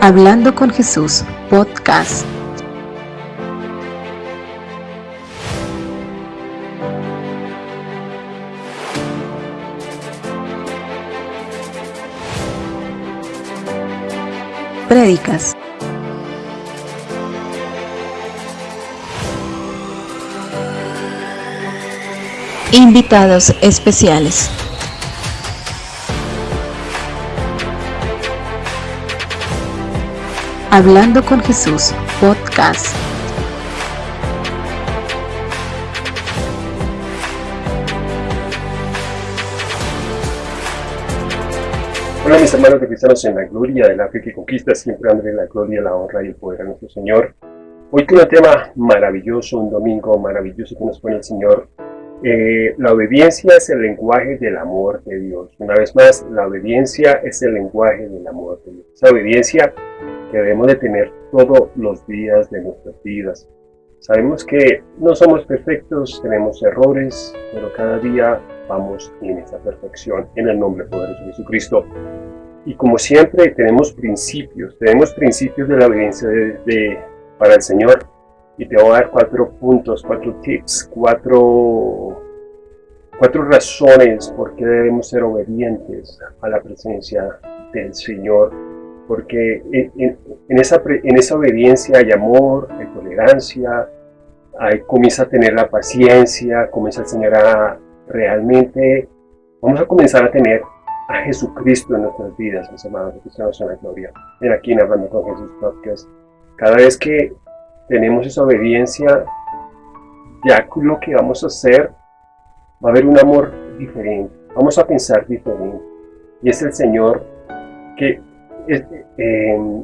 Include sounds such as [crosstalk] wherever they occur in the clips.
Hablando con Jesús, podcast. Prédicas. Invitados especiales. Hablando con Jesús, podcast. Hola mis hermanos de cristianos en la gloria de la fe que conquista, siempre dándole la gloria, la honra y el poder a nuestro Señor. Hoy con un tema maravilloso, un domingo maravilloso que nos pone el Señor. Eh, la obediencia es el lenguaje del amor de Dios. Una vez más, la obediencia es el lenguaje del amor de Dios. Esa obediencia que debemos de tener todos los días de nuestras vidas. Sabemos que no somos perfectos, tenemos errores, pero cada día vamos en esa perfección, en el nombre poderoso de Jesucristo. Y como siempre tenemos principios, tenemos principios de la obediencia de, para el Señor. Y te voy a dar cuatro puntos, cuatro tips, cuatro, cuatro razones por qué debemos ser obedientes a la presencia del Señor porque en, esa, en esa obediencia hay amor, hay tolerancia, hay, comienza a tener la paciencia, comienza el Señor a realmente, vamos a comenzar a tener a Jesucristo en nuestras vidas, mis hermanos, cristianos en la gloria. Ven aquí en Hablando con Jesús Podcast. Cada vez que tenemos esa obediencia, ya lo que vamos a hacer, va a haber un amor diferente, vamos a pensar diferente. Y es el Señor que eh,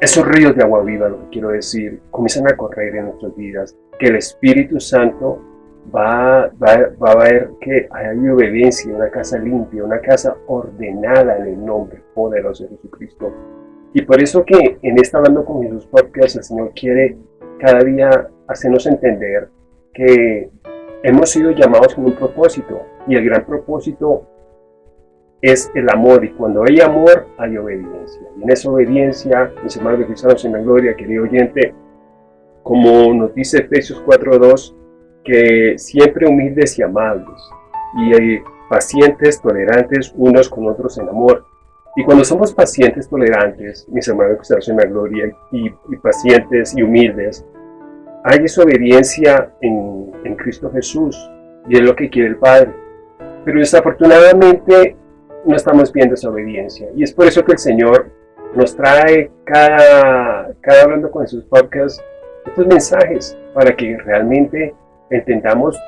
esos ríos de agua viva, lo que quiero decir, comienzan a correr en nuestras vidas, que el Espíritu Santo va, va, a ver que hay obediencia, una casa limpia, una casa ordenada en el nombre poderoso de Jesucristo. Y por eso que en esta Hablando con Jesús Podcast el Señor quiere cada día hacernos entender que hemos sido llamados con un propósito y el gran propósito es el amor y cuando hay amor hay obediencia. Y en esa obediencia, mis hermanos de cristianos en la gloria, querido oyente, como nos dice Efesios 4.2, que siempre humildes y amables y hay pacientes, tolerantes unos con otros en amor. Y cuando somos pacientes, tolerantes, mis hermanos cristianos en la gloria, y, pacientes y humildes, hay esa obediencia en, en Cristo Jesús y es lo que quiere el Padre. Pero desafortunadamente no estamos viendo esa obediencia. Y es por eso que el Señor nos trae cada, cada hablando con sus podcasts estos mensajes para que realmente entendamos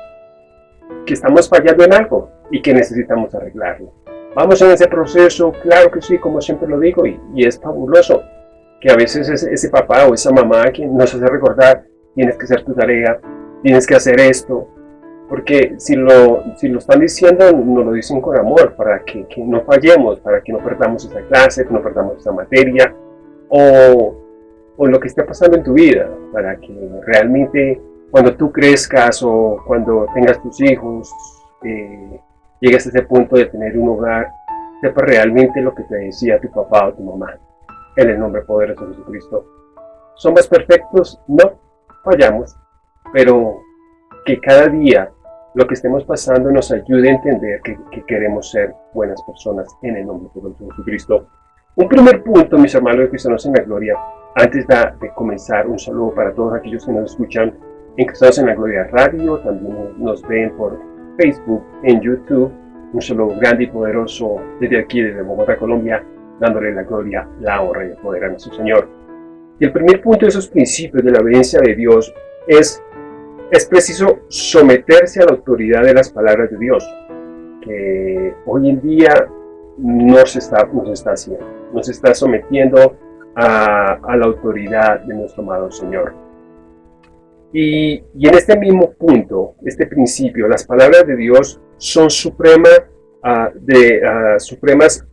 que estamos fallando en algo y que necesitamos arreglarlo. Vamos en ese proceso, claro que sí, como siempre lo digo, y, es fabuloso que a veces ese, papá o esa mamá que nos hace recordar, tienes que hacer tu tarea, tienes que hacer esto, porque si lo, si lo están diciendo, nos lo dicen con amor, para que, no fallemos, para que no perdamos esa clase, que no perdamos esa materia, o, o, lo que esté pasando en tu vida, para que realmente cuando tú crezcas o cuando tengas tus hijos, eh, llegues a ese punto de tener un hogar, sepas realmente lo que te decía tu papá o tu mamá, en el nombre poderoso de Jesucristo. ¿Somos perfectos? No, fallamos, pero que cada día lo que estemos pasando nos ayude a entender que, queremos ser buenas personas en el nombre de Jesucristo. Un primer punto, mis hermanos de Cristianos en la Gloria, antes de, comenzar, un saludo para todos aquellos que nos escuchan en Cristianos en la Gloria Radio, también nos ven por Facebook, en YouTube. Un saludo grande y poderoso desde aquí, desde Bogotá, Colombia, dándole la gloria, la honra y el poder a nuestro Señor. Y el primer punto de esos principios de la obediencia de Dios es es preciso someterse a la autoridad de las palabras de Dios, que hoy en día no se está, no está haciendo, nos está sometiendo a, la autoridad de nuestro amado Señor. Y, en este mismo punto, este principio, las palabras de Dios son suprema, uh, de, supremas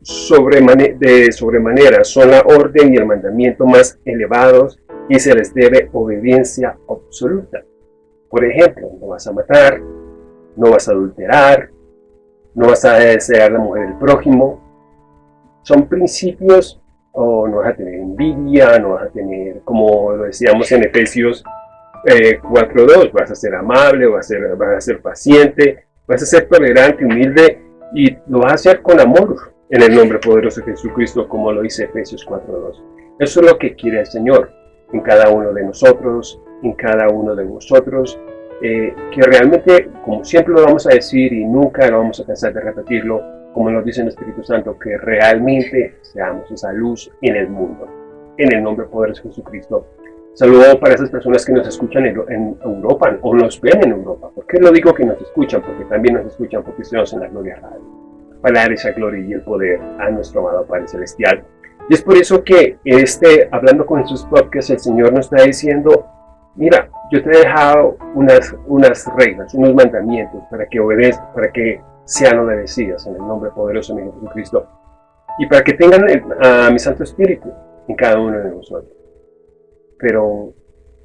de sobremanera, son la orden y el mandamiento más elevados y se les debe obediencia absoluta. Por ejemplo, no vas a matar, no vas a adulterar, no vas a desear la mujer del prójimo. Son principios o no vas a tener envidia, no vas a tener, como lo decíamos en Efesios 4.2, vas a ser amable, vas a ser, vas a ser paciente, vas a ser tolerante, humilde y lo vas a hacer con amor en el nombre poderoso de Jesucristo, como lo dice Efesios 4.2. Eso es lo que quiere el Señor en cada uno de nosotros, en cada uno de vosotros, eh, que realmente, como siempre lo vamos a decir y nunca lo vamos a cansar de repetirlo, como nos dice el Espíritu Santo, que realmente seamos esa luz en el mundo, en el nombre poderoso de Jesucristo. Saludo para esas personas que nos escuchan en, Europa o nos ven en Europa. ¿Por qué lo digo que nos escuchan? Porque también nos escuchan porque estamos en la Gloria Radio. Para dar esa gloria y el poder a nuestro amado Padre Celestial. Y es por eso que este, hablando con Jesús Podcast, el Señor nos está diciendo, mira, yo te he dejado unas, unas reglas, unos mandamientos para que obedezcas, para que sean obedecidas en el nombre poderoso de Jesucristo. Y para que tengan a mi Santo Espíritu en cada uno de nosotros. Pero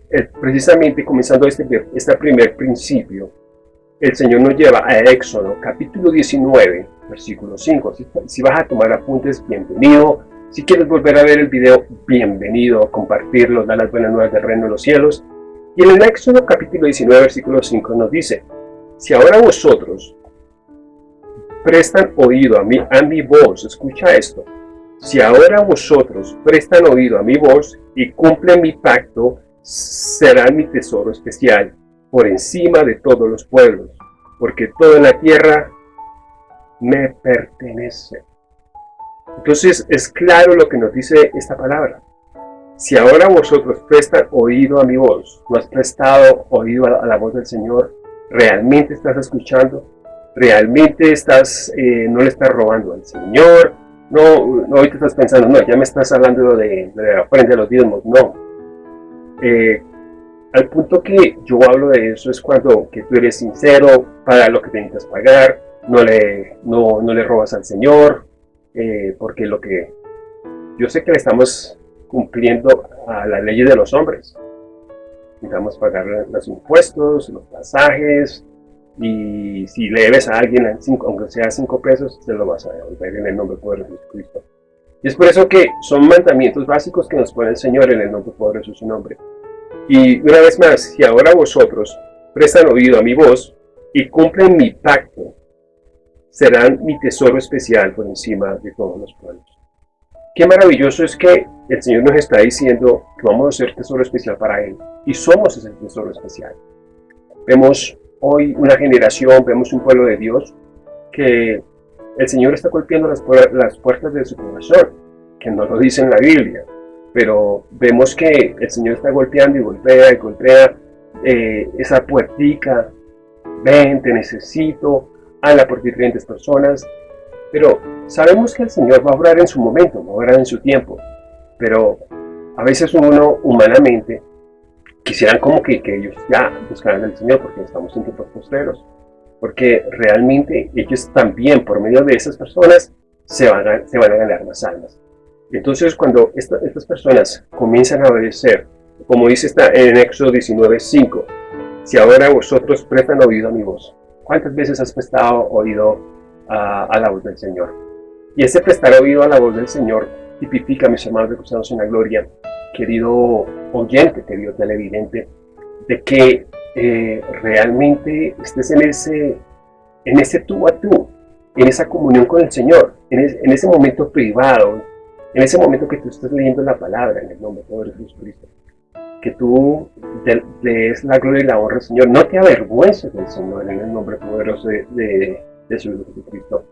eh, precisamente comenzando este, este primer principio, el Señor nos lleva a Éxodo capítulo 19, versículo 5. Si, si vas a tomar apuntes, bienvenido si quieres volver a ver el video, bienvenido, compartirlo, dar las buenas nuevas del reino de los cielos. Y en el Éxodo capítulo 19, versículo 5 nos dice, si ahora vosotros prestan oído a mi, a mi voz, escucha esto, si ahora vosotros prestan oído a mi voz y cumplen mi pacto, será mi tesoro especial por encima de todos los pueblos, porque toda la tierra me pertenece. Entonces es claro lo que nos dice esta palabra. Si ahora vosotros prestan oído a mi voz, no has prestado oído a la voz del Señor, realmente estás escuchando, realmente estás, eh, no le estás robando al Señor, no, no te estás pensando, no, ya me estás hablando de, de la ofrenda de los diezmos, no. Eh, al punto que yo hablo de eso es cuando que tú eres sincero, para lo que necesitas pagar, no le, no, no le robas al Señor, eh, porque lo que yo sé que le estamos cumpliendo a la ley de los hombres. Necesitamos pagar los impuestos, los pasajes, y si le debes a alguien, aunque sea cinco pesos, se lo vas a devolver en el nombre poderoso de Jesucristo. Y es por eso que son mandamientos básicos que nos pone el Señor en el nombre poderoso de su nombre. Y una vez más, si ahora vosotros prestan oído a mi voz y cumplen mi pacto, serán mi tesoro especial por encima de todos los pueblos. Qué maravilloso es que el Señor nos está diciendo que vamos a ser tesoro especial para Él. Y somos ese tesoro especial. Vemos hoy una generación, vemos un pueblo de Dios que el Señor está golpeando las, las puertas de su corazón, que no lo dice en la Biblia, pero vemos que el Señor está golpeando y golpea y golpea eh, esa puertica, ven, te necesito, habla por diferentes personas, pero sabemos que el Señor va a obrar en su momento, va a obrar en su tiempo, pero a veces uno humanamente quisieran como que, que ellos ya buscaran al Señor porque estamos en tiempos posteros, porque realmente ellos también por medio de esas personas se van a, ganar más almas. Entonces cuando estas personas comienzan a obedecer, como dice esta en Éxodo 19.5, si ahora vosotros prestan oído a mi voz, ¿Cuántas veces has prestado oído a, la voz del Señor? Y ese prestar oído a la voz del Señor tipifica, mis hermanos de en la Gloria, querido oyente, querido televidente, de que eh, realmente estés en ese, en ese tú a tú, en esa comunión con el Señor, en, ese momento privado, en ese momento que tú estás leyendo la palabra en el nombre de Jesucristo que tú le des la gloria y la honra al Señor. No te avergüences del Señor en el nombre poderoso de, de, su Hijo Jesucristo.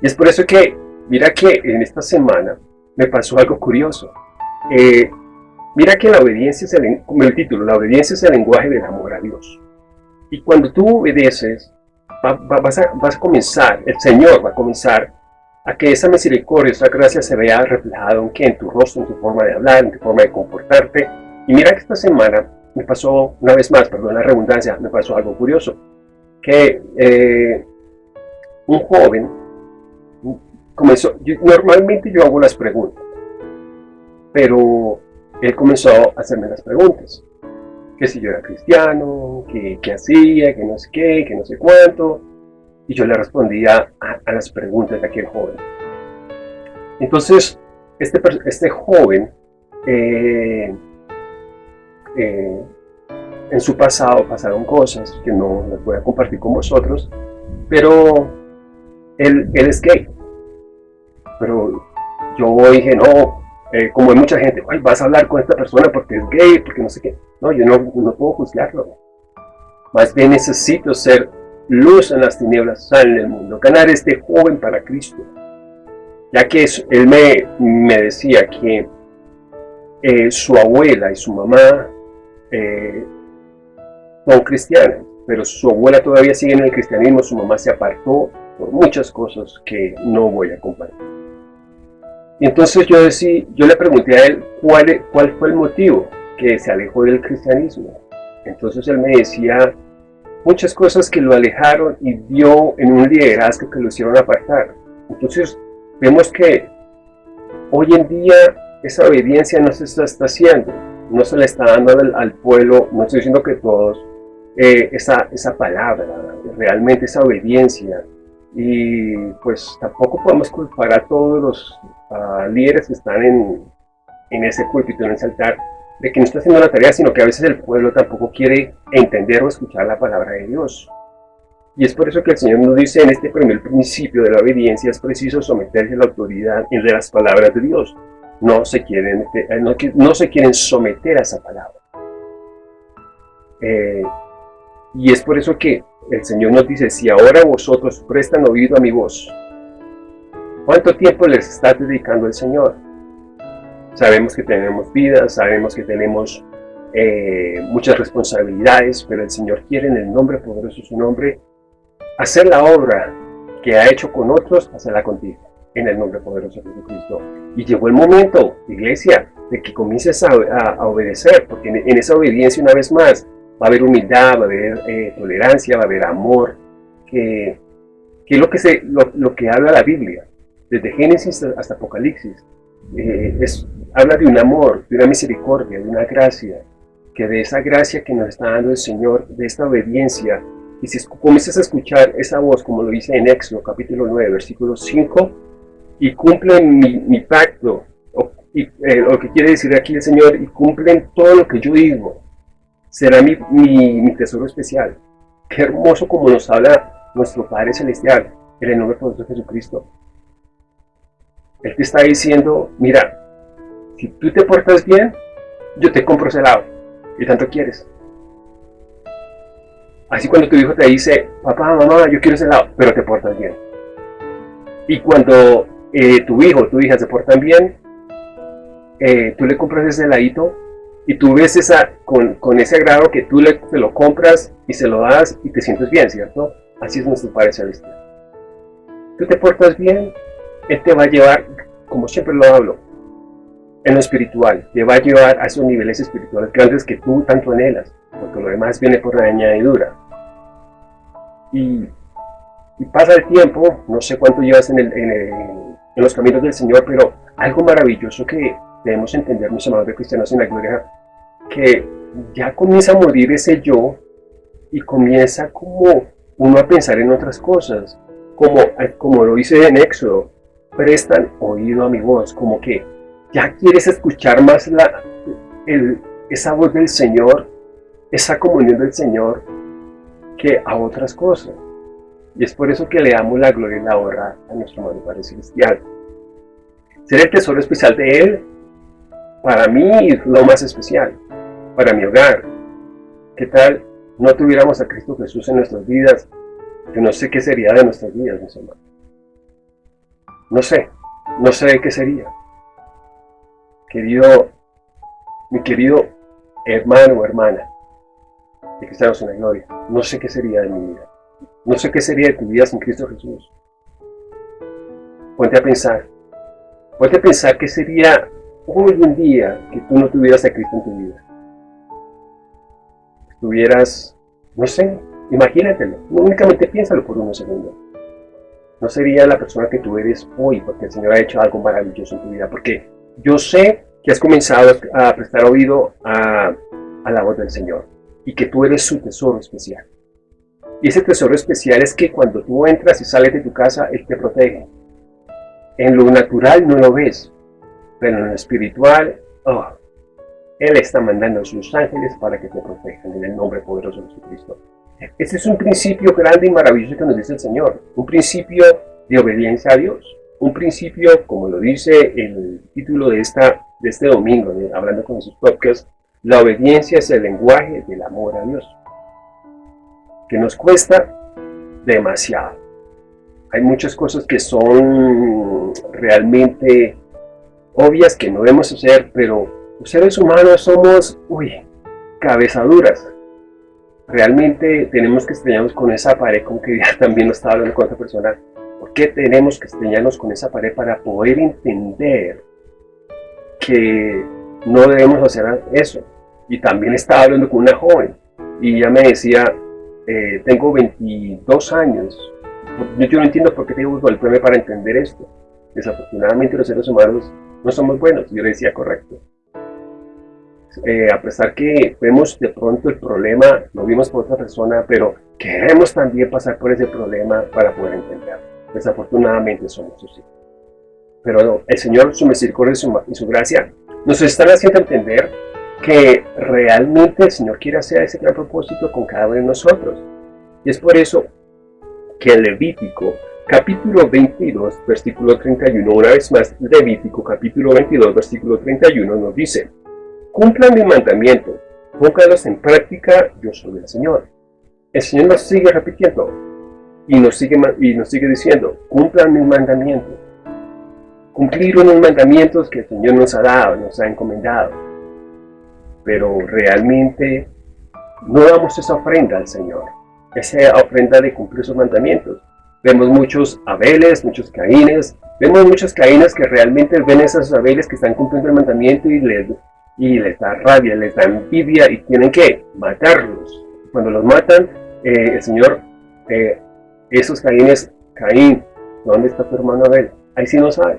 Y es por eso que, mira que en esta semana me pasó algo curioso. Eh, mira que la obediencia es el, el título, la obediencia es el lenguaje del amor a Dios. Y cuando tú obedeces, vas, a, vas a comenzar, el Señor va a comenzar a que esa misericordia, esa gracia se vea reflejada en, en tu rostro, en tu forma de hablar, en tu forma de comportarte. Y mira que esta semana me pasó, una vez más, perdón la redundancia, me pasó algo curioso, que eh, un joven comenzó, normalmente yo hago las preguntas, pero él comenzó a hacerme las preguntas, que si yo era cristiano, que, que hacía, que no sé qué, que no sé cuánto, y yo le respondía a, las preguntas de aquel joven. Entonces, este, este joven eh, eh, en su pasado pasaron cosas que no las voy a compartir con vosotros, pero él, es gay. Pero yo dije, no, eh, como hay mucha gente, Ay, vas a hablar con esta persona porque es gay, porque no sé qué. No, yo no, no puedo juzgarlo. Más bien necesito ser luz en las tinieblas, sal en el mundo, ganar este joven para Cristo. Ya que él me, me decía que eh, su abuela y su mamá eh, son cristianas, pero su abuela todavía sigue en el cristianismo, su mamá se apartó por muchas cosas que no voy a compartir. Y entonces yo, decí, yo le pregunté a él cuál, cuál fue el motivo que se alejó del cristianismo. Entonces él me decía muchas cosas que lo alejaron y vio en un liderazgo que lo hicieron apartar. Entonces vemos que hoy en día esa obediencia no se está, haciendo, no se le está dando al, pueblo, no estoy diciendo que todos, eh, esa, esa palabra, realmente esa obediencia. Y pues tampoco podemos culpar a todos los líderes que están en, en ese púlpito, en ese altar, de que no está haciendo la tarea, sino que a veces el pueblo tampoco quiere entender o escuchar la palabra de Dios. Y es por eso que el Señor nos dice en este primer principio de la obediencia es preciso someterse a la autoridad de las palabras de Dios no se quieren, eh, no, se quieren someter a esa palabra. Eh, y es por eso que el Señor nos dice, si ahora vosotros prestan oído a mi voz, ¿cuánto tiempo les está dedicando el Señor? Sabemos que tenemos vida, sabemos que tenemos eh, muchas responsabilidades, pero el Señor quiere en el nombre poderoso de su nombre hacer la obra que ha hecho con otros, hacerla contigo en el nombre poderoso de Jesucristo. Y llegó el momento, iglesia, de que comiences a, obedecer, porque en, esa obediencia una vez más va a haber humildad, va a haber eh, tolerancia, va a haber amor, que, que es lo que, se, lo, que habla la Biblia, desde Génesis hasta Apocalipsis. Eh, habla de un amor, de una misericordia, de una gracia, que de esa gracia que nos está dando el Señor, de esta obediencia, y si comienzas a escuchar esa voz, como lo dice en Éxodo capítulo 9, versículo 5, y cumplen mi, pacto, y, eh, lo que quiere decir aquí el Señor, y cumplen todo lo que yo digo, será mi, mi, tesoro especial. Qué hermoso como nos habla nuestro Padre Celestial, en el nombre de Jesucristo. Él te está diciendo, mira, si tú te portas bien, yo te compro ese lado, tanto quieres. Así cuando tu hijo te dice, papá, mamá, yo quiero ese lado, pero te portas bien. Y cuando eh, tu hijo tu hija se portan bien, eh, tú le compras ese heladito y tú ves esa, con, con ese agrado que tú le, te lo compras y se lo das y te sientes bien, ¿cierto? Así es nuestro Padre Celestial. Tú te portas bien, Él te va a llevar, como siempre lo hablo, en lo espiritual, te va a llevar a esos niveles espirituales grandes que tú tanto anhelas, porque lo demás viene por la añadidura. Y, y pasa el tiempo, no sé cuánto llevas en el, en los caminos del Señor, pero algo maravilloso que debemos entender, mis amados de cristianos en la gloria, que ya comienza a morir ese yo y comienza como uno a pensar en otras cosas, como, como lo dice en Éxodo, prestan oído a mi voz, como que ya quieres escuchar más la, esa voz del Señor, esa comunión del Señor, que a otras cosas. Y es por eso que le damos la gloria y la honra a nuestro Padre Padre Celestial. Ser el tesoro especial de Él, para mí lo más especial, para mi hogar. ¿Qué tal no tuviéramos a Cristo Jesús en nuestras vidas? Yo no sé qué sería de nuestras vidas, mis hermanos. No sé, no sé qué sería. Querido, mi querido hermano o hermana, de que estamos en la gloria, no sé qué sería de mi vida. No sé qué sería de tu vida sin Cristo Jesús. Ponte a pensar. Ponte a pensar qué sería hoy en día que tú no tuvieras a Cristo en tu vida. Estuvieras, no sé, imagínatelo. Únicamente piénsalo por unos segundos. No sería la persona que tú eres hoy porque el Señor ha hecho algo maravilloso en tu vida. Porque yo sé que has comenzado a prestar oído a, a la voz del Señor y que tú eres su tesoro especial. Y ese tesoro especial es que cuando tú entras y sales de tu casa, Él te protege. En lo natural no lo ves, pero en lo espiritual, oh, Él está mandando a sus ángeles para que te protejan en el nombre poderoso de Jesucristo. Este es un principio grande y maravilloso que nos dice el Señor, un principio de obediencia a Dios, un principio, como lo dice el título de, esta, de este domingo, hablando con sus podcasts, la obediencia es el lenguaje del amor a Dios, que nos cuesta demasiado. Hay muchas cosas que son realmente obvias que no debemos hacer, pero los seres humanos somos, uy, cabezaduras. Realmente tenemos que estrellarnos con esa pared, como que ya [laughs] también lo estaba hablando con otra persona. ¿Por qué tenemos que estrellarnos con esa pared para poder entender que no debemos hacer eso? Y también estaba hablando con una joven y ella me decía, eh, tengo 22 años, yo no entiendo por qué tengo que golpearme para entender esto. Desafortunadamente los seres humanos no somos buenos. Yo le decía, correcto. Eh, a pesar que vemos de pronto el problema, lo vimos por otra persona, pero queremos también pasar por ese problema para poder entenderlo. Desafortunadamente somos así. Pero el Señor, su misericordia y su, gracia, nos están haciendo entender que realmente el Señor quiere hacer ese gran propósito con cada uno de nosotros. Y es por eso que el Levítico capítulo 22, versículo 31, una vez más, Levítico capítulo 22, versículo 31 nos dice, cumplan mi mandamiento, pónganlos en práctica, yo soy el Señor. El Señor nos sigue repitiendo y nos sigue, y nos sigue diciendo, cumplan mis mandamientos. Cumplir unos mandamientos que el Señor nos ha dado, nos ha encomendado. Pero realmente no damos esa ofrenda al Señor, esa ofrenda de cumplir sus mandamientos Vemos muchos Abeles, muchos Caínes, vemos muchos Caínes que realmente ven esos Abeles que están cumpliendo el mandamiento y les, y les da rabia, les da envidia y tienen que matarlos. Cuando los matan, eh, el Señor, eh, esos Caínes, Caín, ¿dónde está tu hermano Abel? Ahí sí no sabe.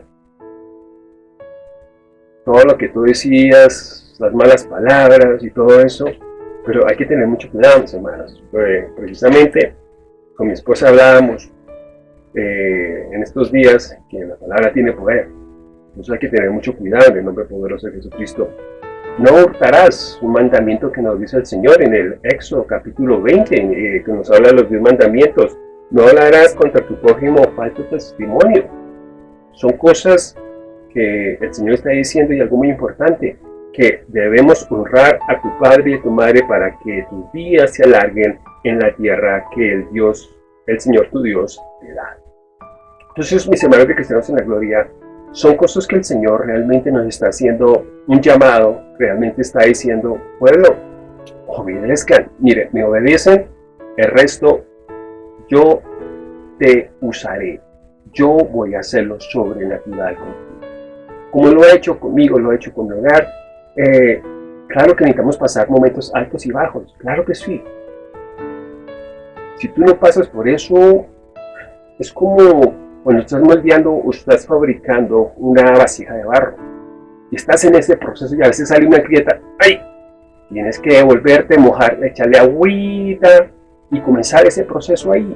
Todo lo que tú decías, las malas palabras y todo eso, pero hay que tener mucho cuidado, mis hermanos. precisamente, con mi esposa hablábamos eh, en estos días que la palabra tiene poder. Entonces hay que tener mucho cuidado en el nombre poderoso de Jesucristo. No hurtarás, un mandamiento que nos dice el Señor en el Éxodo capítulo 20, eh, que nos habla de los 10 mandamientos. No hablarás contra tu prójimo falso testimonio. Son cosas que el Señor está diciendo y algo muy importante, que debemos honrar a tu padre y a tu madre para que tus días se alarguen en la tierra que el Dios, el Señor tu Dios, te da. Entonces, mis hermanos de Cristianos en la Gloria, son cosas que el Señor realmente nos está haciendo un llamado, realmente está diciendo, pueblo, obedezcan, mire, me obedecen, el resto yo te usaré, yo voy a hacerlo sobrenatural contigo. Como lo ha hecho conmigo, lo ha hecho con mi hogar, eh, claro que necesitamos pasar momentos altos y bajos, claro que sí. Si tú no pasas por eso, es como cuando estás moldeando o estás fabricando una vasija de barro y estás en ese proceso y a veces sale una grieta, ¡ay! Tienes que volverte, mojar, echarle agüita y comenzar ese proceso ahí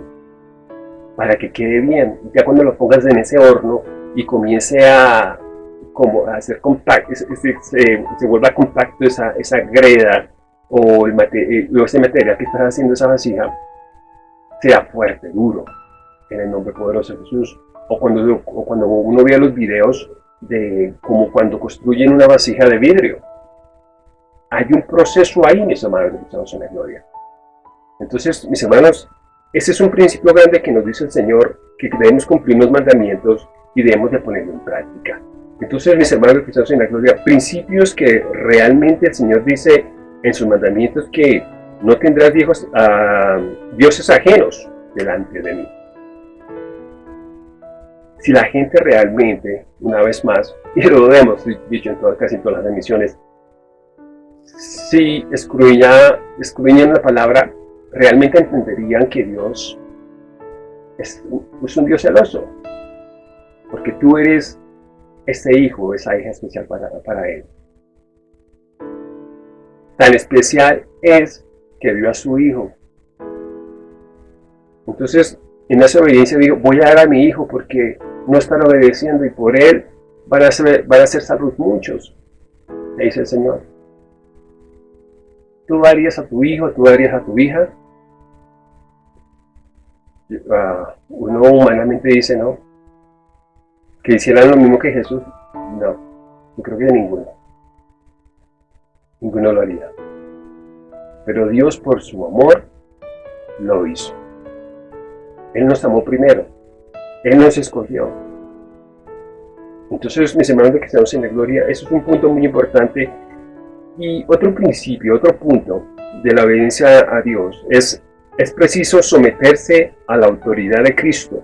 para que quede bien. Ya cuando lo pongas en ese horno y comience a, como a hacer compacto, se, se, vuelva compacto esa, esa greda eh, o ese material que estás haciendo esa vasija, sea fuerte, duro, en el nombre poderoso de Jesús. O cuando, uno ve los videos de como cuando construyen una vasija de vidrio. Hay un proceso ahí, mis hermanos, estamos en la gloria. Entonces, mis hermanos, ese es un principio grande que nos dice el Señor, que debemos cumplir los mandamientos y debemos de ponerlo en práctica. Entonces, mis hermanos que en la gloria, principios que realmente el Señor dice en sus mandamientos que no tendrás viejos, ah, dioses ajenos delante de mí si la gente realmente, una vez más, y lo hemos dicho en todas, casi todas las emisiones, si escudriñan la palabra, realmente entenderían que Dios es, un Dios celoso, porque tú eres ese hijo, esa hija especial para, para Él. Tan especial es que dio a su hijo. Entonces, en esa obediencia digo, voy a dar a mi hijo porque no están obedeciendo y por él van a ser, van a ser salvos muchos, le dice el Señor. ¿Tú darías a tu hijo, tú darías a tu hija? Uh, uno humanamente dice no. Que hicieran lo mismo que Jesús. No, yo creo que ninguno. Ninguno lo haría. Pero Dios por su amor lo hizo. Él nos amó primero. Él nos escogió. Entonces, mis hermanos de estamos en la gloria, eso es un punto muy importante y otro principio, otro punto de la obediencia a Dios es, es preciso someterse a la autoridad de Cristo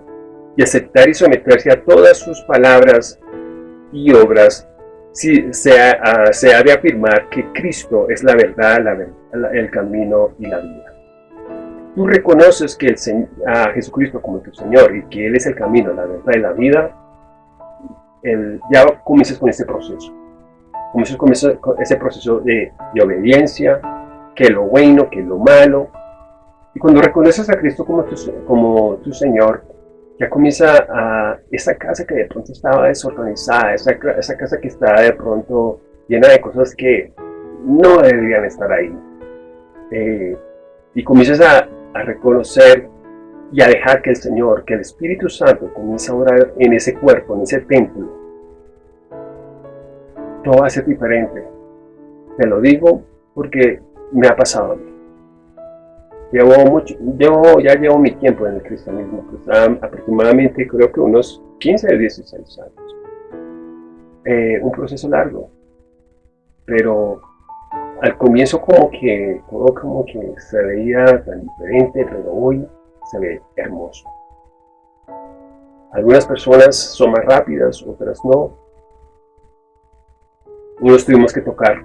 y aceptar y someterse a todas sus palabras y obras si se ha, se ha de afirmar que Cristo es la verdad, el camino y la vida. Tú reconoces que el, a Jesucristo como tu Señor y que Él es el camino, la verdad y la vida, el, ya comienzas con ese proceso comienzas con ese, proceso de, obediencia, que lo bueno, que lo malo. Y cuando reconoces a Cristo como tu, Señor, ya comienza a esa casa que de pronto estaba desorganizada, esa, esa casa que estaba de pronto llena de cosas que no deberían estar ahí. Eh, y comienzas a, a, reconocer y a dejar que el Señor, que el Espíritu Santo comience a orar en ese cuerpo, en ese templo, todo va a ser diferente. Te lo digo porque me ha pasado a mí. Llevo mucho, yo ya llevo mi tiempo en el cristianismo, pues, aproximadamente creo que unos 15 o 16 años. Eh, un proceso largo, pero al comienzo como que todo como que se veía tan diferente, pero hoy se ve hermoso. Algunas personas son más rápidas, otras no, unos tuvimos que tocar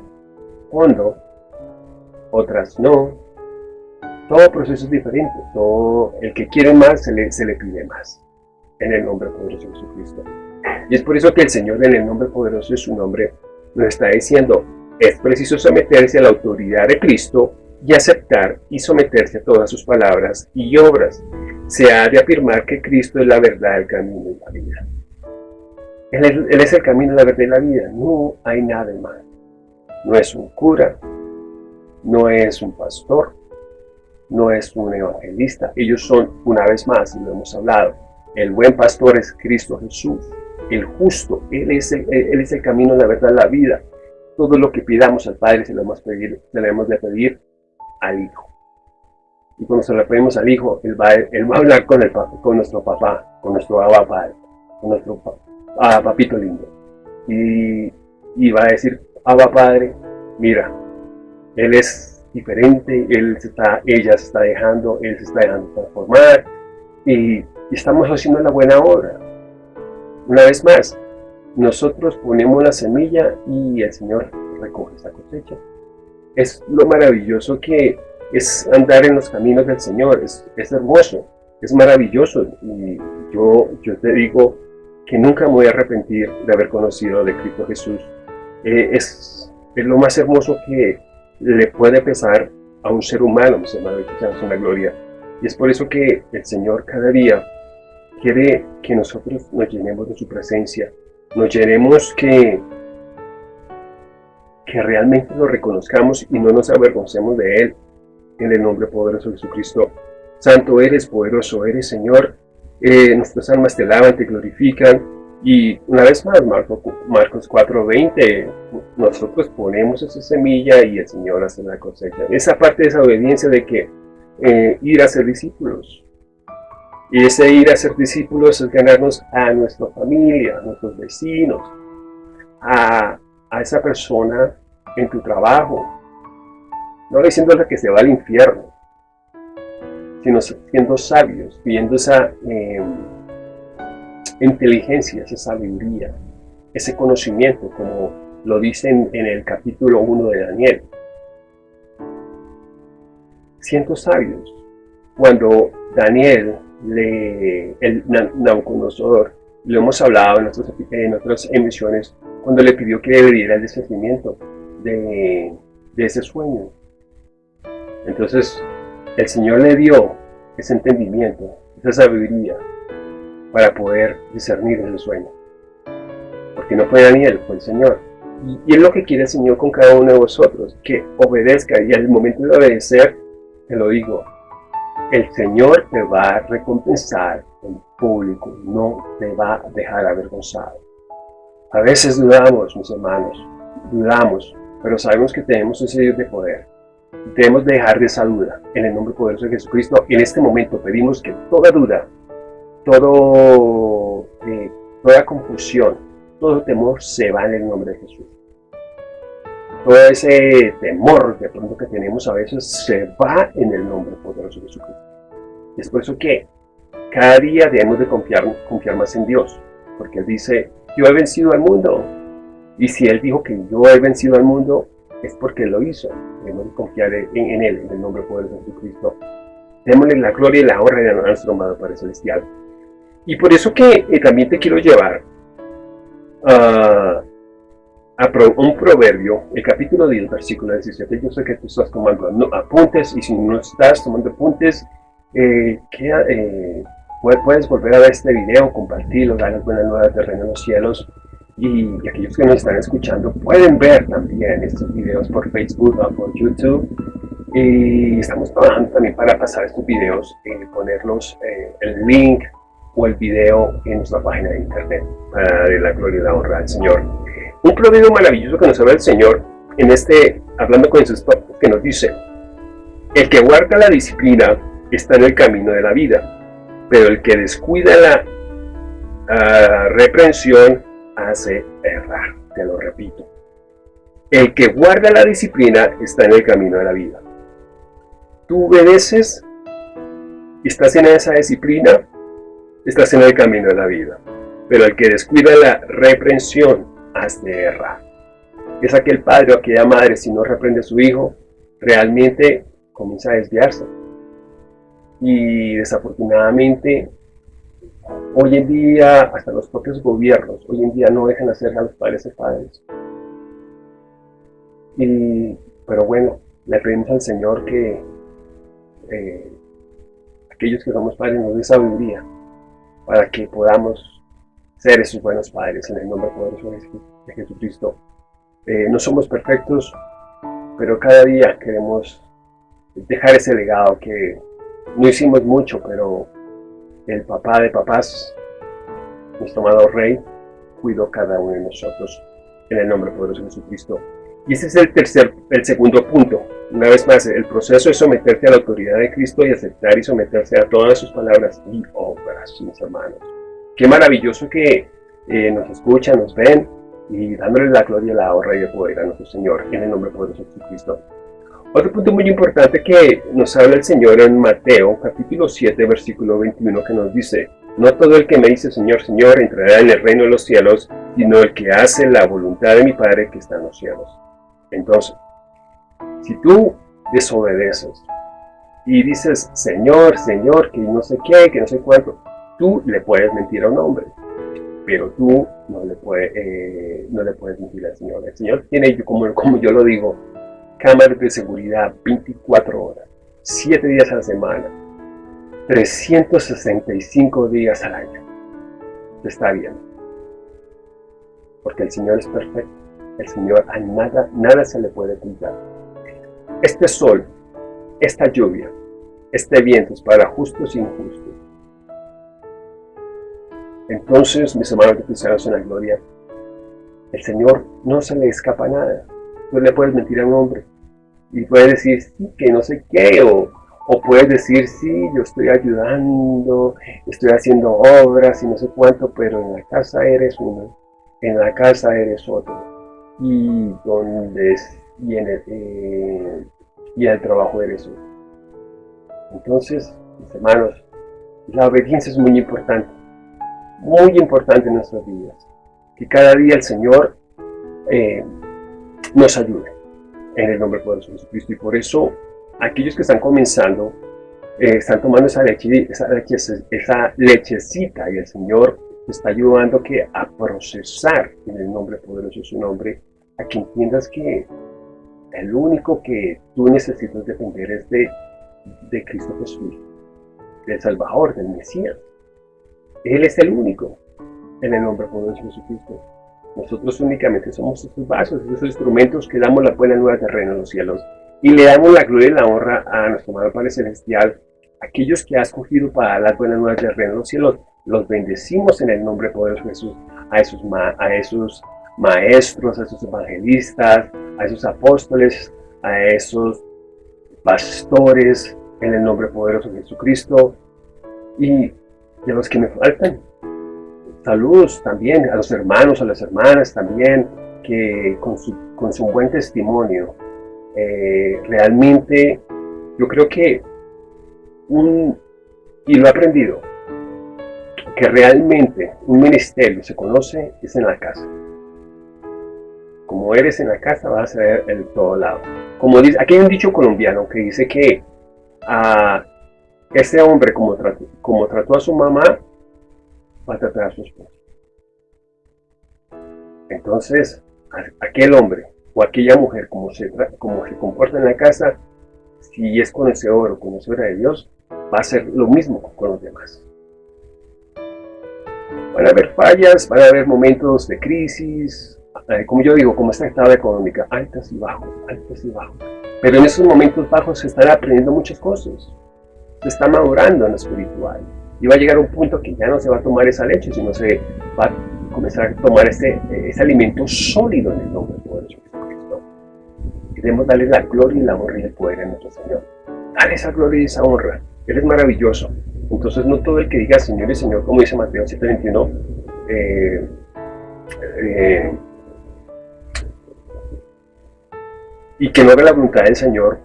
fondo, otras no. Todo proceso es diferente. Todo, el que quiere más se le, se le pide más. En el nombre poderoso de Jesucristo. Y es por eso que el Señor en el nombre poderoso de su nombre nos está diciendo, es preciso someterse a la autoridad de Cristo y aceptar y someterse a todas sus palabras y obras. Se ha de afirmar que Cristo es la verdad, el camino y la vida. Él es, el camino, la verdad y la vida. No hay nada más. No es un cura, no es un pastor, no es un evangelista. Ellos son, una vez más, y lo hemos hablado, el buen pastor es Cristo Jesús, el justo. Él es el, él es el camino, la verdad, la vida. Todo lo que pidamos al Padre se lo hemos, pedir, se lo hemos de pedir al Hijo. Y cuando se lo pedimos al Hijo, Él va, él va a hablar con, el, con nuestro papá, con nuestro Abba Padre, con nuestro papá a papito lindo. Y, y va a decir, Abba Padre, mira, él es diferente, él se está, ella se está dejando, él se está dejando transformar y, estamos haciendo la buena obra. Una vez más, nosotros ponemos la semilla y el Señor recoge esa cosecha. Es lo maravilloso que es andar en los caminos del Señor, es, es hermoso, es maravilloso. Y yo, yo te digo, que nunca me voy a arrepentir de haber conocido de Cristo Jesús. Eh, es, es, lo más hermoso que le puede pesar a un ser humano, mis hermanos, que una gloria. Y es por eso que el Señor cada día quiere que nosotros nos llenemos de su presencia, nos llenemos que, que realmente lo reconozcamos y no nos avergoncemos de Él, en el nombre poderoso de Jesucristo. Santo eres, poderoso eres, Señor, eh, nuestras almas te alaban, te glorifican. Y una vez más, Marcos, Marcos 4.20, nosotros ponemos esa semilla y el Señor hace la cosecha. Esa parte de esa obediencia de que eh, ir a ser discípulos. Y ese ir a ser discípulos es ganarnos a nuestra familia, a nuestros vecinos, a, esa persona en tu trabajo. No diciéndole que se va al infierno, sino siendo sabios, viendo esa eh, inteligencia, esa sabiduría, ese conocimiento, como lo dicen en el capítulo 1 de Daniel. Siendo sabios, cuando Daniel, le, el Nabucodonosor, lo hemos hablado en, en otras emisiones, cuando le pidió que le diera el discernimiento de, de ese sueño. Entonces, el Señor le dio ese entendimiento, esa sabiduría para poder discernir ese sueño. porque no fue Daniel, fue el Señor. Y, es lo que quiere el Señor con cada uno de vosotros, que obedezca. Y al momento de obedecer, te lo digo, el Señor te va a recompensar en público, no te va a dejar avergonzado. A veces dudamos, mis hermanos, dudamos, pero sabemos que tenemos ese Dios de poder. Debemos dejar de esa duda en el nombre poderoso de Jesucristo. En este momento pedimos que toda duda, todo, eh, toda confusión, todo temor se va en el nombre de Jesús. Todo ese temor de pronto que tenemos a veces se va en el nombre poderoso de Jesucristo. Es por eso que cada día debemos de confiar, más en Dios, porque Él dice, yo he vencido al mundo. Y si Él dijo que yo he vencido al mundo, es porque Él lo hizo. Debemos de confiar en, Él, en el nombre poderoso de Jesucristo. Démosle la gloria y la honra a nuestro amado Padre Celestial. Y por eso que eh, también te quiero llevar a, un proverbio, el capítulo 10, versículo 17. Yo sé que tú estás tomando apuntes y si no estás tomando apuntes, eh, eh, puedes volver a ver este video, compartirlo, darles buenas nuevas de Reino en los Cielos. Y, aquellos que nos están escuchando pueden ver también estos videos por Facebook o por YouTube. Y estamos trabajando también para pasar estos videos, y ponerlos, el link o el video en nuestra página de internet para darle la gloria y la honra al Señor. Un proverbio maravilloso que nos habla el Señor en este, hablando con Jesús, que nos dice, el que guarda la disciplina está en el camino de la vida, pero el que descuida la uh, reprensión hace errar, te lo repito. El que guarda la disciplina está en el camino de la vida. Tú obedeces, estás en esa disciplina, estás en el camino de la vida. Pero el que descuida la reprensión, hace errar. Es aquel padre o aquella madre, si no reprende a su hijo, realmente comienza a desviarse. Y desafortunadamente, hoy en día, hasta los propios gobiernos, hoy en día no dejan hacer a los padres de padres. Y, pero bueno, le pedimos al Señor que eh, aquellos que somos padres nos dé sabiduría para que podamos ser esos buenos padres en el nombre poderoso de Jesucristo. Eh, no somos perfectos, pero cada día queremos dejar ese legado que no hicimos mucho, pero el papá de papás, nuestro amado Rey, cuidó cada uno de nosotros en el nombre poderoso de Jesucristo. Y ese es el tercer, el segundo punto. Una vez más, el proceso es someterte a la autoridad de Cristo y aceptar y someterse a todas sus palabras y obras, mis hermanos. Qué maravilloso que eh, nos escuchan, nos ven y dándole la gloria, la honra y el poder a nuestro Señor en el nombre poderoso de Jesucristo. Otro punto muy importante que nos habla el Señor en Mateo, capítulo 7, versículo 21, que nos dice, No todo el que me dice Señor, Señor, entrará en el reino de los cielos, sino el que hace la voluntad de mi Padre que está en los cielos. Entonces, si tú desobedeces y dices, Señor, Señor, que no sé qué, que no sé cuánto, tú le puedes mentir a un hombre, pero tú no le, eh, puedes mentir al Señor. El Señor tiene, como, yo lo digo, cámaras de seguridad 24 horas, 7 días a la semana, 365 días al año. Está bien. Porque el Señor es perfecto el Señor a nada, nada se le puede ocultar. Este sol, esta lluvia, este viento es para justos e injustos. Entonces, mis hermanos cristianos en la gloria, el Señor no se le escapa nada. No le puedes mentir a un hombre. Y puedes decir, sí, que no sé qué, o, o puedes decir, sí, yo estoy ayudando, estoy haciendo obras y no sé cuánto, pero en la casa eres uno, en la casa eres otro y donde y en el, eh, y el trabajo de eso. Entonces, mis hermanos, la obediencia es muy importante, muy importante en nuestras vidas. Que cada día el Señor eh, nos ayude en el nombre poderoso de Jesucristo. Y por eso, aquellos que están comenzando, eh, están tomando esa, leche, esa, leche, lechecita y el Señor está ayudando que a procesar en el nombre poderoso de su nombre a que entiendas que el único que tú necesitas depender es de, de Cristo Jesús, del Salvador, del Mesías. Él es el único en el nombre poderoso de Jesucristo. Nosotros únicamente somos esos vasos, esos instrumentos que damos la buena nueva terreno en los cielos. Y le damos la gloria y la honra a nuestro amado Padre Celestial, aquellos que ha escogido para dar nuevas de reino en los cielos. Los bendecimos en el nombre poderoso de Jesús, a esos, a esos maestros, a esos evangelistas, a esos apóstoles, a esos pastores, en el nombre poderoso de Jesucristo. Y de los que me faltan. Saludos también a los hermanos, a las hermanas también, que con su, con su buen testimonio, eh, realmente yo creo que un, y lo he aprendido, que realmente un ministerio se conoce es en la casa. Como eres en la casa vas a ser el todo lado. Como dice, aquí hay un dicho colombiano que dice que a este hombre como trató, a su mamá, va a tratar a su esposa. Entonces, aquel hombre o aquella mujer como se, comporta en la casa, si es conocedor o conocedora de Dios, va a ser lo mismo con los demás. Van a haber fallas, van a haber momentos de crisis, eh, como yo digo, como esta estado económica, altas y bajos, altas y bajos. Pero en esos momentos bajos se están aprendiendo muchas cosas. Está madurando en lo espiritual. Y va a llegar un punto que ya no se va a tomar esa leche, sino se va a comenzar a tomar ese, ese alimento sólido en el nombre poderoso de Jesucristo. Queremos darle la gloria y la honra y el poder a nuestro Señor. Dale esa gloria y esa honra. Él es maravilloso. Entonces no todo el que diga Señor y Señor, como dice Mateo 7:21, eh, eh, y que no haga la voluntad del Señor,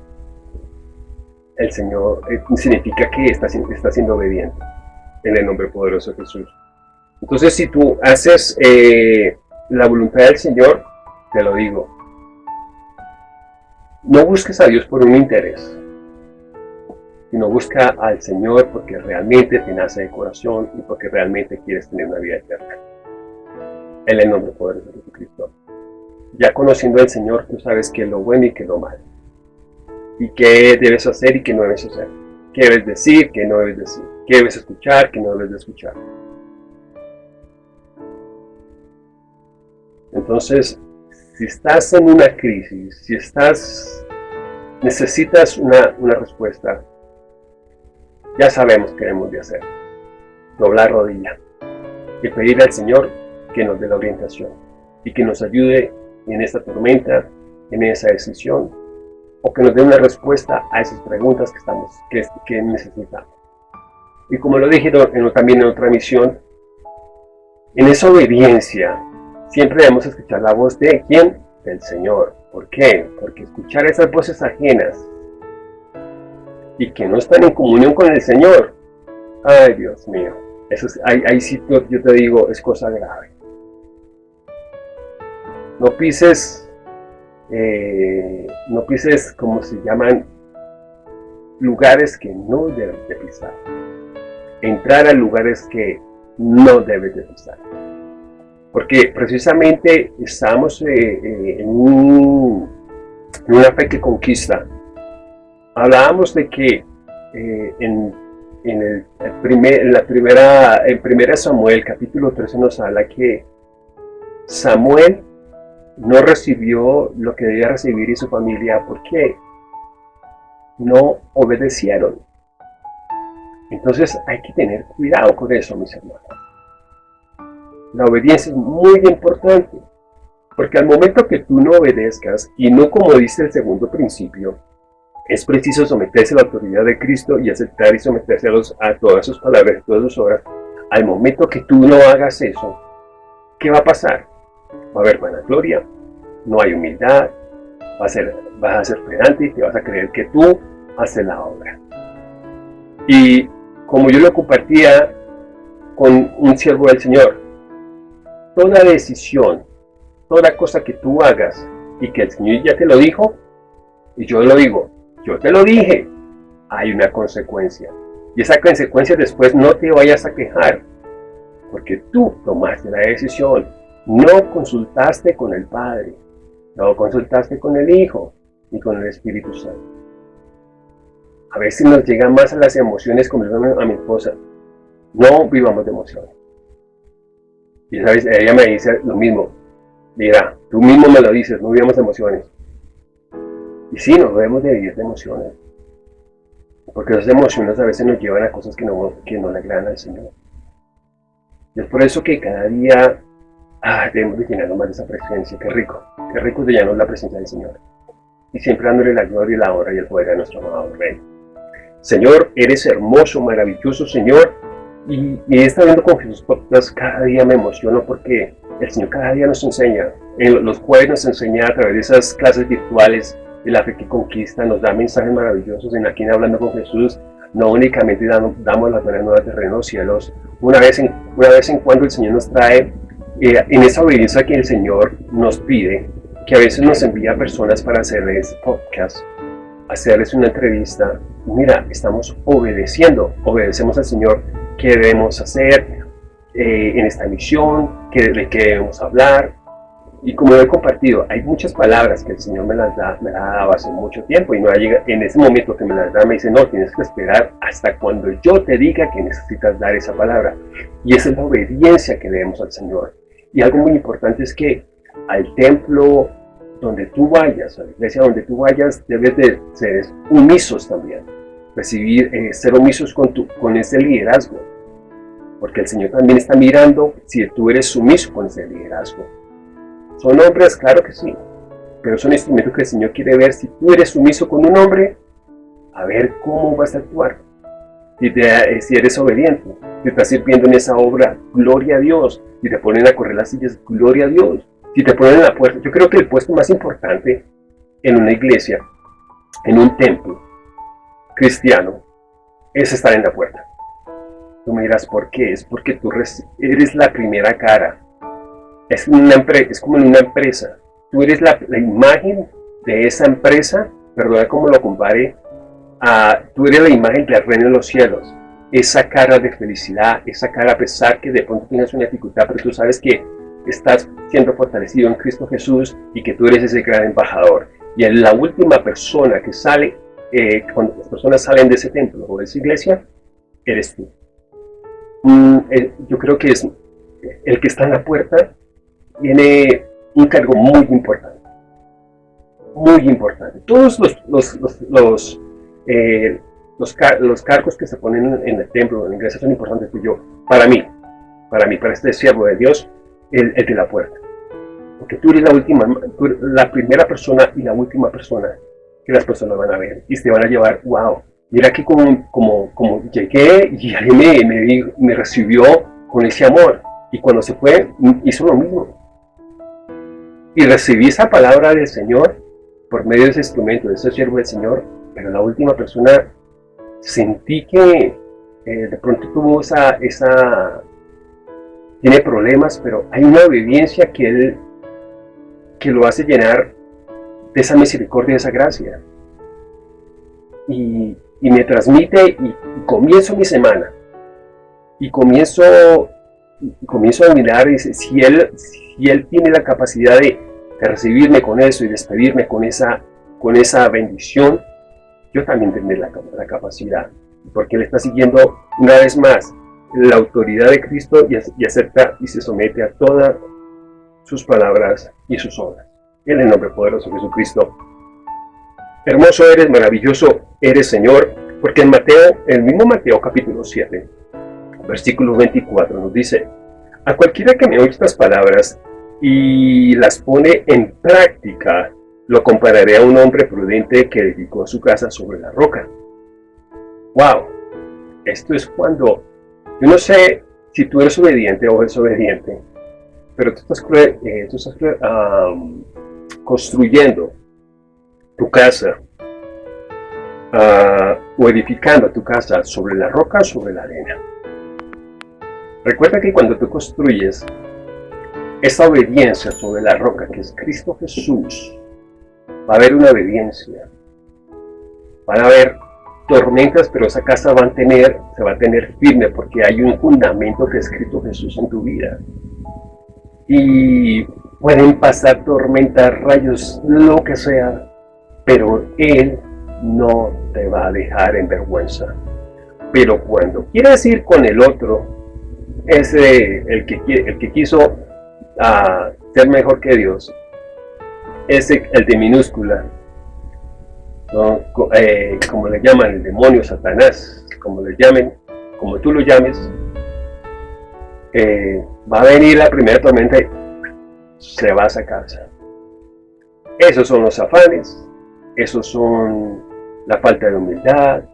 el Señor eh, significa que está, está siendo obediente en el nombre poderoso de Jesús. Entonces si tú haces la voluntad del Señor, te lo digo, no busques a Dios por un interés, sino busca al Señor porque realmente te nace de corazón y porque realmente quieres tener una vida eterna. En el nombre poderoso de Jesucristo. Ya conociendo al Señor, tú sabes qué es lo bueno y qué es lo malo. Y qué debes hacer y qué no debes hacer. Qué debes decir, qué no debes decir. Qué debes escuchar, qué no debes de escuchar. Entonces, si estás en una crisis, si estás, necesitas una, una respuesta, ya sabemos qué debemos de hacer. Doblar rodilla y pedir al Señor que nos dé la orientación y que nos ayude en esta tormenta, en esa decisión, o que nos dé una respuesta a esas preguntas que, estamos, que, necesitamos. Y como lo dije también en otra misión, en esa obediencia siempre debemos escuchar la voz de ¿quién? Del Señor. ¿Por qué? Porque escuchar esas voces ajenas y que no están en comunión con el Señor, ay Dios mío, eso es, ahí, sí yo te digo, es cosa grave. No pises, eh, no pises como se llaman, lugares que no debes de pisar. Entrar a lugares que no debes de pisar. Porque precisamente estamos eh, eh, en, en una fe que conquista hablábamos de que en, el, primer, la primera, en primera Samuel, capítulo 13, nos habla que Samuel no recibió lo que debía recibir y su familia porque no obedecieron. Entonces hay que tener cuidado con eso, mis hermanos. La obediencia es muy importante, porque al momento que tú no obedezcas, y no como dice el segundo principio, es preciso someterse a la autoridad de Cristo y aceptar y someterse a, a todas sus palabras y todas sus obras. Al momento que tú no hagas eso, ¿qué va a pasar? Va a haber vanagloria, no hay humildad, va a ser, vas a ser pedante y te vas a creer que tú haces la obra. Y como yo lo compartía con un siervo del Señor, toda decisión, toda cosa que tú hagas y que el Señor ya te lo dijo, y yo lo digo, yo te lo dije, hay una consecuencia. Y esa consecuencia después no te vayas a quejar, porque tú tomaste la decisión, no consultaste con el Padre, no consultaste con el Hijo, ni con el Espíritu Santo. A veces nos llegan más a las emociones, como a mi esposa, no vivamos de emociones. Y sabes, ella me dice lo mismo, Mira, tú mismo me lo dices, no vivamos emociones. Y sí, nos debemos de vivir de emociones. Porque esas emociones a veces nos llevan a cosas que no, que no le agradan al Señor. Y es por eso que cada día ah, debemos de llenarnos más esa presencia. Qué rico, qué rico de llenarnos la presencia del Señor. Y siempre dándole la gloria y la honra y el poder a nuestro amado Rey. Señor, eres hermoso, maravilloso, Señor. Y, y esta viendo con Jesús cada día me emociono porque el Señor cada día nos enseña. En los jueves nos enseña a través de esas clases virtuales de la fe que conquista, nos da mensajes maravillosos en aquí Hablando con Jesús. No únicamente damos, damos las buenas nuevas de reino cielos. Una vez, en, una vez en cuando el Señor nos trae eh, en esa obediencia que el Señor nos pide, que a veces nos envía personas para hacerles podcast, hacerles una entrevista. Mira, estamos obedeciendo, obedecemos al Señor qué debemos hacer, eh, en esta misión, que, de qué debemos hablar. Y como he compartido, hay muchas palabras que el Señor me las da, me las dado hace mucho tiempo y no llega, en ese momento que me las da me dice, no, tienes que esperar hasta cuando yo te diga que necesitas dar esa palabra. Y esa es la obediencia que debemos al Señor. Y algo muy importante es que al templo donde tú vayas, a la iglesia donde tú vayas, debes de ser omisos también. Recibir, eh, ser omisos con, tu, con ese liderazgo porque el Señor también está mirando si tú eres sumiso con ese liderazgo. ¿Son hombres? Claro que sí, pero son instrumentos que el Señor quiere ver si tú eres sumiso con un hombre, a ver cómo vas a actuar. Si, eh, si eres obediente, si estás sirviendo en esa obra, gloria a Dios. Si te ponen a correr las sillas, gloria a Dios. Si te ponen en la puerta, yo creo que el puesto más importante en una iglesia, en un templo cristiano, es estar en la puerta. Tú me dirás, ¿por qué? Es porque tú eres la primera cara. Es, una es como en una empresa. Tú eres la, imagen de esa empresa, perdona como lo compare, a, tú eres la imagen del reino de los cielos. Esa cara de felicidad, esa cara a pesar que de pronto tienes una dificultad, pero tú sabes que estás siendo fortalecido en Cristo Jesús y que tú eres ese gran embajador. Y la última persona que sale, eh, cuando las personas salen de ese templo o de esa iglesia, eres tú. Mm, eh, yo creo que es el que está en la puerta tiene un cargo muy importante. Muy importante. Todos los, eh, los, cargos que se ponen en el templo, en la iglesia, son importantes. Pero yo, para mí, para mí, para este siervo de Dios, el, el de la puerta. Porque tú eres la última, la primera persona y la última persona que las personas van a ver y se van a llevar, wow, Mira que como, como, como llegué y alguien me, me, me recibió con ese amor. Y cuando se fue, hizo lo mismo. Y recibí esa palabra del Señor por medio de ese instrumento, de ese siervo del Señor. Pero la última persona sentí que eh, de pronto tuvo esa, esa, tiene problemas, pero hay una obediencia que él, que lo hace llenar de esa misericordia, de esa gracia. Y, y me transmite y, comienzo mi semana y comienzo comienzo a mirar y si él si él tiene la capacidad de, recibirme con eso y despedirme con esa con esa bendición yo también tendré la, capacidad porque él está siguiendo una vez más la autoridad de Cristo y, y acepta y se somete a todas sus palabras y sus obras. En el nombre poderoso de Jesucristo. Hermoso eres, maravilloso eres, Señor, porque en Mateo, el mismo Mateo capítulo 7, versículo 24 nos dice, a cualquiera que me oye estas palabras y las pone en práctica, lo compararé a un hombre prudente que dedicó su casa sobre la roca. ¡Wow! Esto es cuando, yo no sé si tú eres obediente o eres obediente, pero tú estás, eh, construyendo tu casa uh, o edificando tu casa sobre la roca o sobre la arena. Recuerda que cuando tú construyes esa obediencia sobre la roca que es Cristo Jesús, va a haber una obediencia. Van a haber tormentas, pero esa casa va a tener, se va a tener firme porque hay un fundamento que es Cristo Jesús en tu vida. Y pueden pasar tormentas, rayos, lo que sea, pero Él no te va a dejar en vergüenza. Pero cuando quieres ir con el otro, ese, el que, el que quiso ah, ser mejor que Dios, es el de minúscula, eh, como le llaman el demonio, Satanás, como le llamen, como tú lo llames, eh, va a venir la primera tormenta y se va a esa casa. Esos son los afanes, esos son la falta de humildad,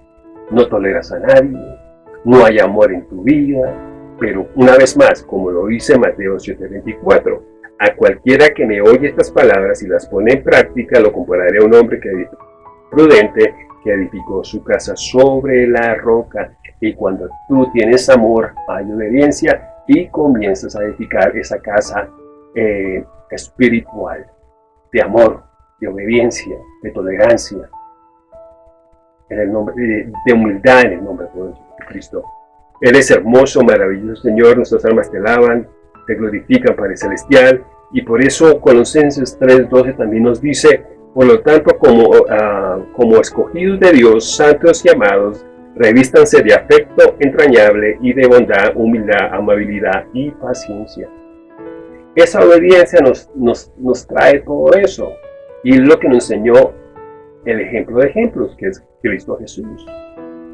no toleras a nadie, no hay amor en tu vida, pero una vez más, como lo dice Mateo 7:24, a cualquiera que me oye estas palabras y las pone en práctica, lo compararé a un hombre que, prudente que edificó su casa sobre la roca. Y cuando tú tienes amor, hay obediencia y comienzas a edificar esa casa eh, espiritual, de amor, de obediencia, de tolerancia, en el nombre, de, humildad en el nombre de Cristo. Eres hermoso, maravilloso Señor, nuestras almas te alaban, te glorifican Padre Celestial, y por eso Colosenses 3.12 también nos dice, por lo tanto, como, ah, como escogidos de Dios, santos y amados, revístanse de afecto entrañable y de bondad, humildad, amabilidad y paciencia. Esa obediencia nos, nos, nos trae todo eso. Y es lo que nos enseñó el ejemplo de ejemplos, que es Cristo Jesús,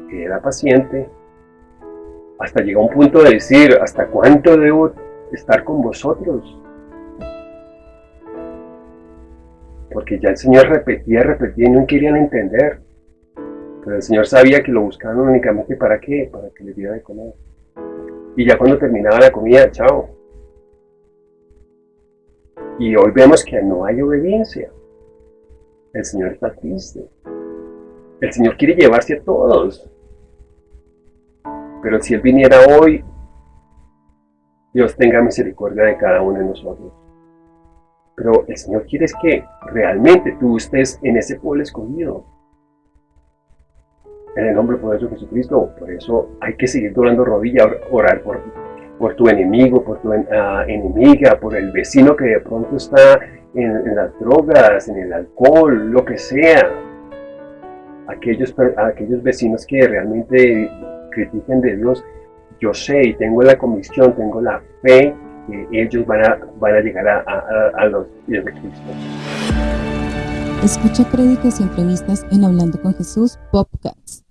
que era paciente, hasta llegó a un punto de decir, ¿hasta cuánto debo estar con vosotros? Porque ya el Señor repetía, repetía y no querían entender. Pero el Señor sabía que lo buscaban únicamente para qué, para que les diera de comer. Y ya cuando terminaba la comida, chao. Y hoy vemos que no hay obediencia. El Señor está triste. El Señor quiere llevarse a todos. Pero si Él viniera hoy, Dios tenga misericordia de cada uno de nosotros. Pero el Señor quiere que realmente tú estés en ese pueblo escondido. En el nombre poderoso de Jesucristo. Por eso hay que seguir doblando rodilla, orar por, por tu enemigo, por tu ah, enemiga, por el vecino que de pronto está en, las drogas, en el alcohol, lo que sea. Aquellos, aquellos vecinos que realmente critiquen de Dios, yo sé y tengo la convicción, tengo la fe que ellos van a, van a llegar a, a, a los pies de Cristo. Escucha créditos y entrevistas en Hablando con Jesús Podcast.